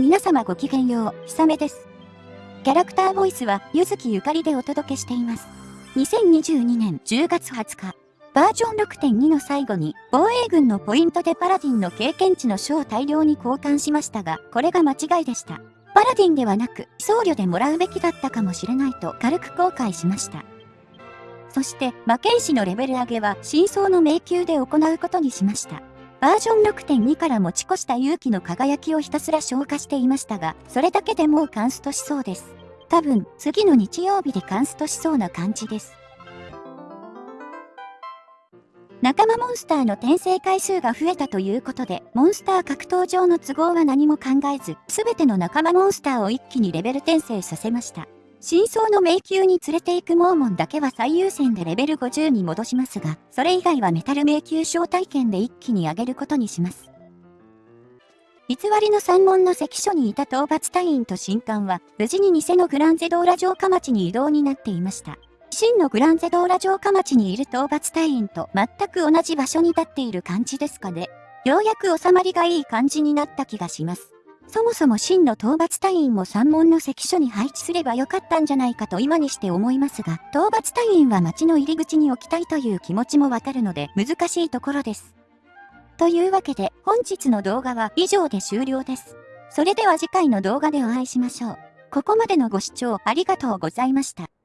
皆様ごきげんよう、ひさめです。キャラクターボイスは、ゆずきゆかりでお届けしています。2022年10月20日、バージョン6.2の最後に、防衛軍のポイントでパラディンの経験値の書を大量に交換しましたが、これが間違いでした。パラディンではなく、僧侶でもらうべきだったかもしれないと軽く後悔しました。そして、魔剣士のレベル上げは、真相の迷宮で行うことにしました。バージョン6.2から持ち越した勇気の輝きをひたすら消化していましたが、それだけでもうカンストしそうです。多分、次の日曜日でカンストしそうな感じです。仲間モンスターの転生回数が増えたということで、モンスター格闘上の都合は何も考えず、すべての仲間モンスターを一気にレベル転生させました。真相の迷宮に連れて行くモーモンだけは最優先でレベル50に戻しますが、それ以外はメタル迷宮招待券で一気に上げることにします。偽りの三門の関所にいた討伐隊員と神官は、無事に偽のグランゼドーラ城下町に移動になっていました。真のグランゼドーラ城下町にいる討伐隊員と全く同じ場所に立っている感じですかね。ようやく収まりがいい感じになった気がします。そもそも真の討伐隊員も山門の関所に配置すればよかったんじゃないかと今にして思いますが、討伐隊員は町の入り口に置きたいという気持ちもわかるので難しいところです。というわけで本日の動画は以上で終了です。それでは次回の動画でお会いしましょう。ここまでのご視聴ありがとうございました。